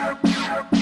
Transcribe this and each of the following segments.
Yeah.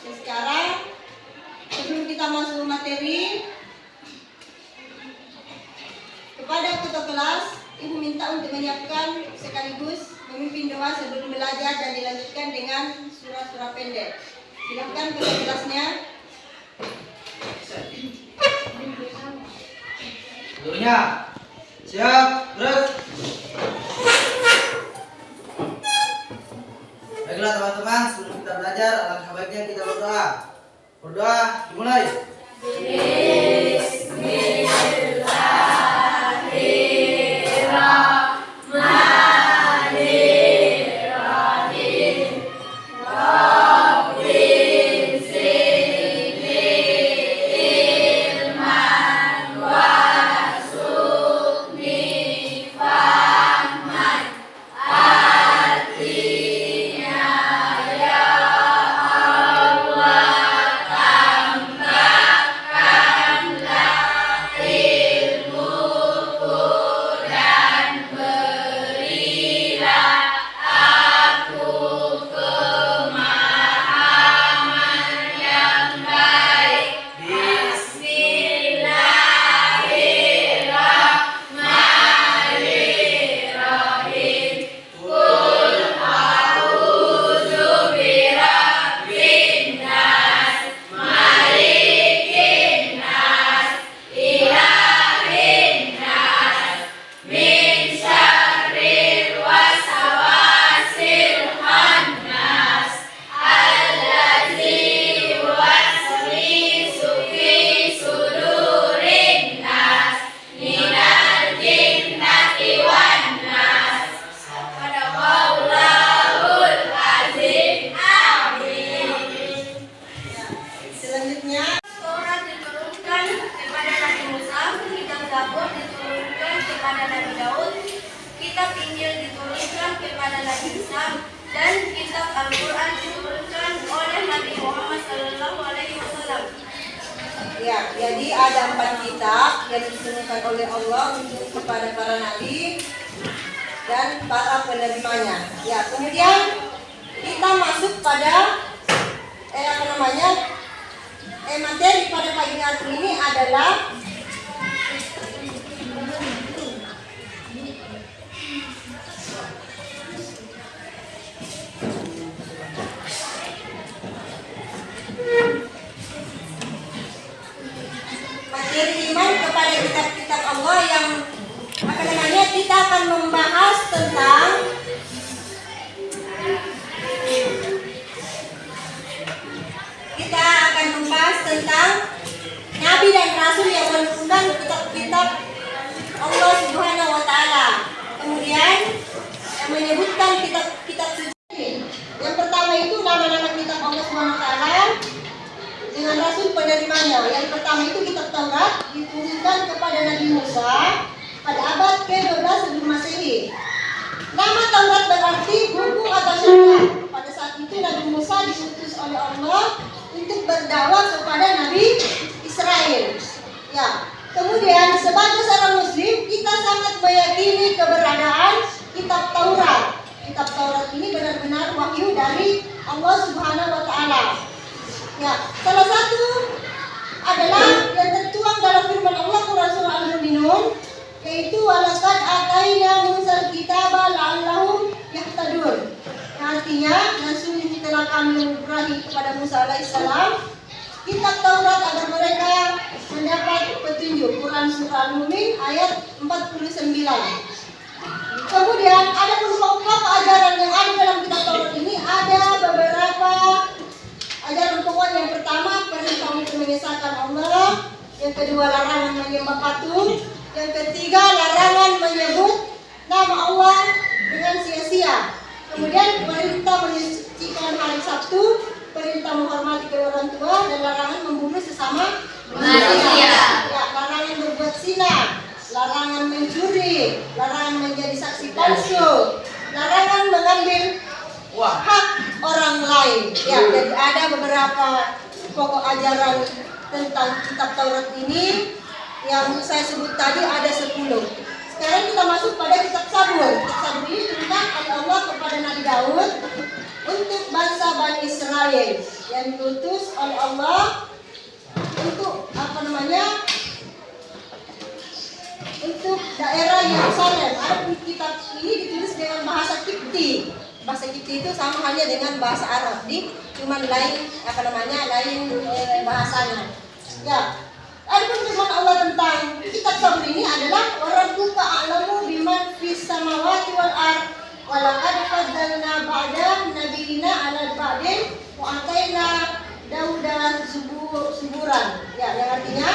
Dan sekarang sebelum kita masuk materi kepada ketua kelas, Ibu minta untuk menyiapkan sekaligus memimpin doa sebelum belajar dan dilanjutkan dengan surat-surat pendek. Silakan ketua kelasnya. Tentunya siap, terus. Baiklah teman-teman, sebelum kita belajar, alangkah baiknya kita berdoa. Berdoa dimulai. kepada Islam dan kitab Al-Quran diturunkan oleh Nabi Muhammad Sallallahu Alaihi Wasallam. Ya, jadi ada empat kitab yang diturunkan oleh Allah untuk kepada para nabi dan para penerimanya. Ya, kemudian kita masuk pada eh, apa namanya eh, materi pada pagi hari ini adalah akan membahas tentang kita akan membahas tentang nabi dan rasul yang menurunkan kitab-kitab Allah Subhanahu wa taala. Kemudian yang menyebutkan kitab-kitab suci. Yang pertama itu nama-nama kitab Allah Subhanahu wa taala dengan rasul penerimanya. Yang pertama itu kitab Taurat diturunkan kepada Nabi Musa pada abad ke-12 sebelum Masehi. Nama Taurat berarti buku atau syariat. Pada saat itu Nabi Musa diutus oleh Allah untuk berdakwah kepada Nabi Israel. Ya. Kemudian sebagai seorang muslim kita sangat meyakini keberadaan kitab Taurat. Kitab Taurat ini benar-benar wahyu dari Allah Subhanahu wa taala. Ya, salah satu adalah yang tertuang dalam firman Allah Quran surah Al-Mu'minun yaitu walaqad ataina Musa kitaba la'allahum yahtadun. Artinya sungguh telah kami memberi kepada Musa alaihissalam kitab Taurat agar mereka mendapat petunjuk. Quran surah Al-Mu'min ayat 49. Kemudian ada beberapa ajaran yang ada dalam kitab Taurat ini ada beberapa ajaran pokok yang pertama perintah untuk mengesahkan Allah, yang kedua larangan menyembah patung, yang ketiga larangan menyebut nama Allah dengan sia-sia. Kemudian perintah menyucikan hari Sabtu, perintah menghormati kedua orang tua dan larangan membunuh sesama Manusia. Ya, larangan berbuat zina, larangan mencuri, larangan menjadi saksi palsu, larangan mengambil Wah, hak orang lain. Ya, jadi ada beberapa pokok ajaran tentang kitab Taurat ini yang saya sebut tadi ada 10. Sekarang kita masuk pada kitab Sabur. Kitab Sabur ini diturunkan oleh Allah kepada Nabi Daud untuk bangsa Bani Israel yang diutus oleh Allah untuk apa namanya untuk daerah Yerusalem. Adapun kitab ini ditulis dengan bahasa Kipti. Bahasa Kipti itu sama halnya dengan bahasa Arab, di cuman lain apa namanya lain eh, bahasanya. Ya. Adapun firman Allah tentang kitab Sabur ini adalah orang buka a'lamu biman fis samawati wal ard walaqad faddalna ba'da nabiyina 'ala ba'din wa ataina Dauda subur, suburan ya yang artinya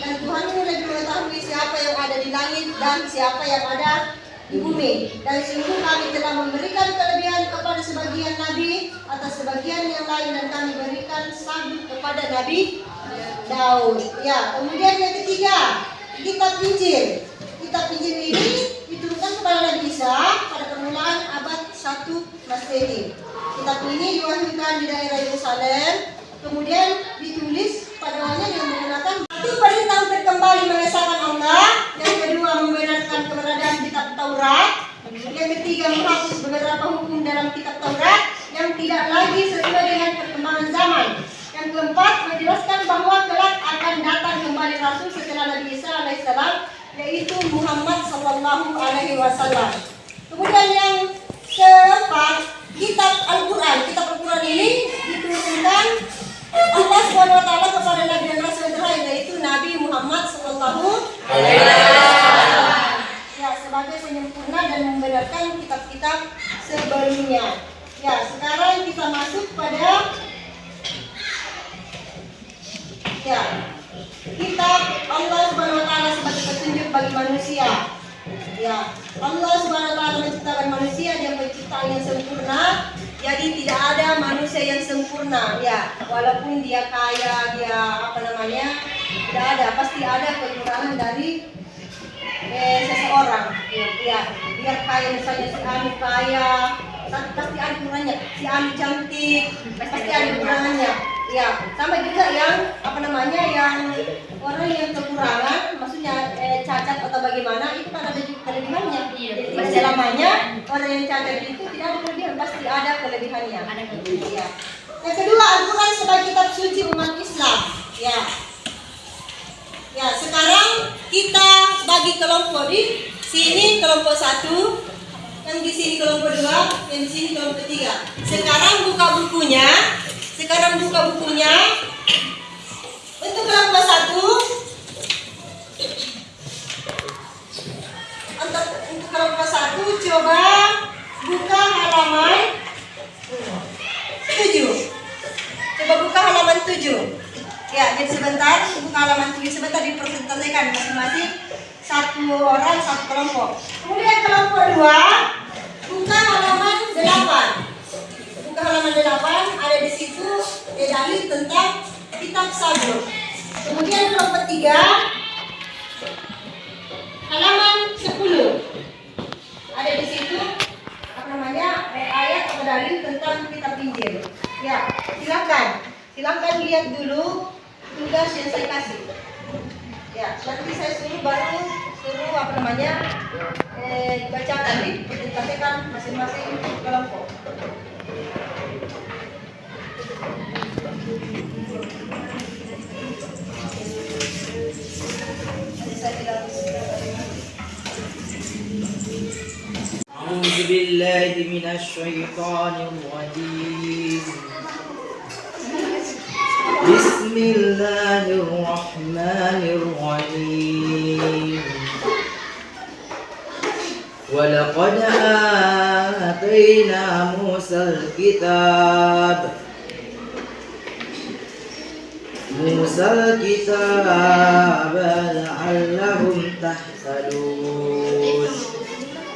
dan Tuhanmu lebih mengetahui siapa yang ada di langit dan siapa yang ada di bumi. Dan sungguh kami telah memberikan kelebihan kepada sebagian nabi atas sebagian yang lain dan kami berikan sabit kepada nabi Daud ya kemudian yang ketiga kitab Injil kitab Injil ini diturunkan kepada Nabi Isa pada permulaan abad 1 Masehi. Kitab ini diwahyukan di daerah Yerusalem kemudian ditulis pada awalnya dengan menggunakan satu perintah untuk kembali mengesahkan Allah yang kedua membenarkan keberadaan kitab Taurat yang ketiga menghapus beberapa hukum dalam kitab Taurat yang tidak lagi sesuai dengan perkembangan zaman yang keempat menjelaskan bahwa kelak akan Rasul setelah Nabi Isa alaihissalam yaitu Muhammad sallallahu alaihi wasallam kemudian yang keempat kitab Al-Quran kitab Al-Quran ini diturunkan Allah SWT kepada Nabi dan Rasul terakhir yaitu Nabi Muhammad Sallallahu Alaihi Wasallam. Ya, sebagai penyempurna dan membenarkan kitab-kitab sebelumnya. Ya, sekarang kita masuk pada ya kitab Allah Subhanahu Wa Taala sebagai bagi manusia. Ya, Allah Subhanahu Wa Taala menciptakan manusia dia penciptaan yang sempurna. Jadi tidak ada manusia yang sempurna. Ya walaupun dia kaya dia apa namanya tidak ada. Pasti ada kekurangan dari eh, seseorang. Ya, ya dia kaya misalnya si Anu kaya tapi pasti ada kurangnya si Anu cantik pasti ada kekurangannya. Ya, sama juga yang apa namanya yang orang yang kekurangan, cacat atau bagaimana itu kan ada juga kelebihannya. Iya, Jadi selamanya orang yang cacat itu tidak ada kelebihan, pasti ada kelebihannya. Ada kelebihan. Iya. Yang kedua, Al-Quran sebagai kitab suci umat Islam. Ya. Ya, sekarang kita bagi kelompok di sini kelompok satu, yang di sini kelompok dua, yang di sini kelompok tiga. Sekarang buka bukunya, sekarang buka bukunya. Untuk kelompok satu, untuk, untuk satu coba buka halaman tujuh. Coba buka halaman tujuh. Ya, jadi sebentar buka halaman tujuh sebentar dipresentasikan masing-masing satu orang satu kelompok. Kemudian kelompok dua buka halaman delapan. Buka halaman delapan ada di situ dalil tentang kitab sabur. Kemudian kelompok tiga halaman sepuluh ada di situ apa namanya ayat atau dalil tentang kitab Injil. Ya, silakan. Silakan lihat dulu tugas yang saya kasih. Ya, nanti saya suruh baru suruh apa namanya eh, dibacakan dipresentasikan masing-masing kelompok. Saya tidak أعوذ بالله من الشيطان الرجيم. بسم الله الرحمن الرحيم. ولقد آتينا موسى الكتاب. موسى الكتاب لعلهم تهتدون.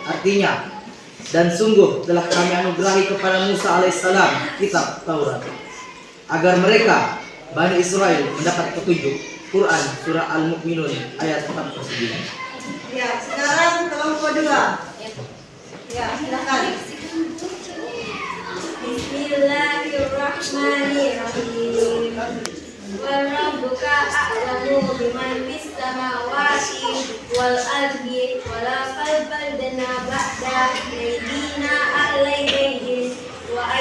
Artinya, dan sungguh telah kami anugerahi kepada Musa alaihissalam kitab Taurat agar mereka Bani Israel mendapat petunjuk Quran surah Al-Mu'minun ayat 49. Ya, sekarang kelompok dua. Ya, silakan. Bismillahirrahmanirrahim. Warabbuka a'lamu biman fis samawati wal ardi wala qalbaldana ba'da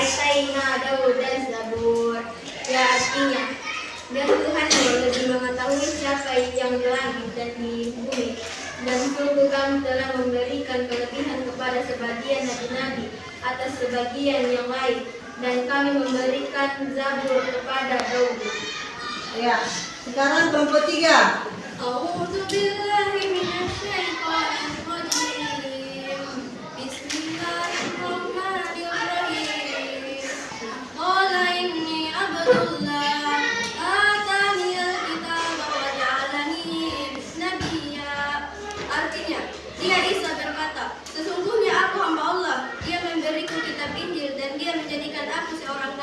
Aitaina Daud dan Zabur. Ya artinya, dan Tuhan yang lebih mengetahui siapa yang di langit dan di bumi. Dan sungguh kami telah memberikan kelebihan kepada sebagian nabi-nabi atas sebagian yang lain. Dan kami memberikan Zabur kepada Daud. Ya, sekarang kelompok tiga. A'udzu billahi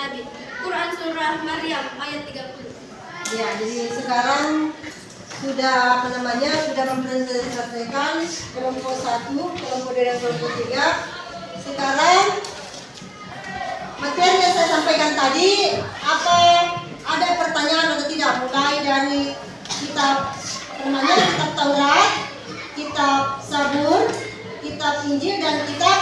nabi. Quran Surah Maryam ayat 30 Ya, jadi sekarang sudah apa namanya sudah mempresentasikan kelompok satu, kelompok dua dan kelompok tiga. Sekarang materi yang saya sampaikan tadi apa ada pertanyaan atau tidak mulai dari kitab namanya kitab Taurat, kitab Sabur, kitab Injil dan kitab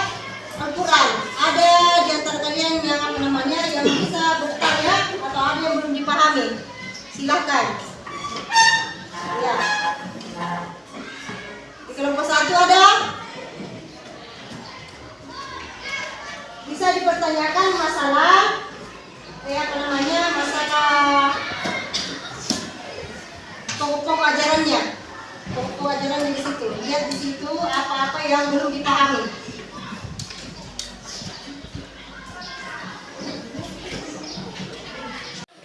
Al-Quran. Ada di antara kalian yang apa namanya yang bisa bertanya atau ada yang belum dipahami? Silakan. Ya. Di kelompok satu ada? Bisa dipertanyakan masalah eh, apa namanya masalah pokok-pokok ajarannya. Pokok-pokok ajarannya di situ. Lihat di situ apa-apa yang belum dipahami.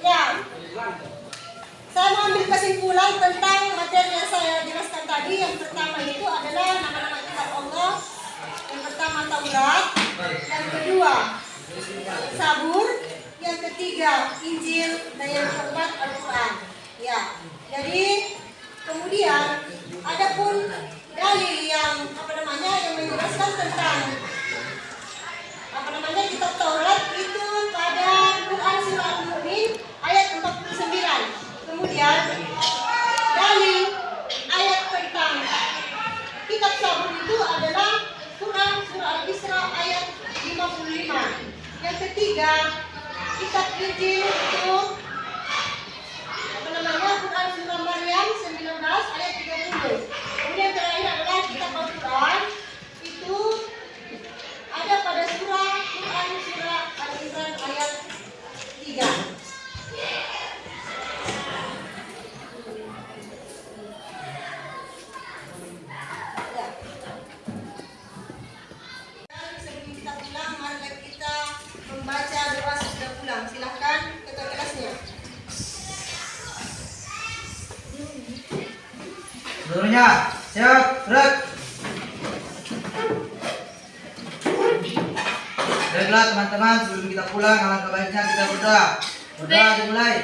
Ya, saya mau ambil kesimpulan tentang materi yang saya jelaskan tadi. Yang pertama itu adalah nama-nama kitab Allah. Yang pertama Taurat. Yang kedua Sabur. Yang ketiga Injil. Dan yang keempat Al-Quran. Ya, jadi kemudian adapun dalil yang apa namanya yang menjelaskan tentang apa namanya kitab Taurat itu pada Quran surah tiga, ikat yung gilid. Ya, siap gerak baiklah teman-teman sebelum kita pulang alangkah baiknya kita berdoa. Berdoa dimulai.